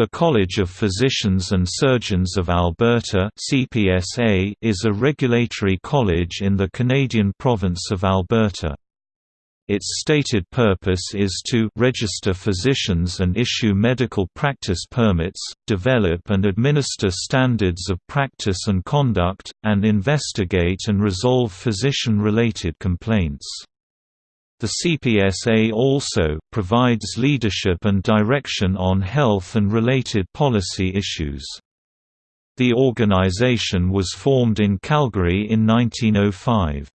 The College of Physicians and Surgeons of Alberta (CPSA) is a regulatory college in the Canadian province of Alberta. Its stated purpose is to register physicians and issue medical practice permits, develop and administer standards of practice and conduct, and investigate and resolve physician-related complaints. The CPSA also provides leadership and direction on health and related policy issues. The organization was formed in Calgary in 1905.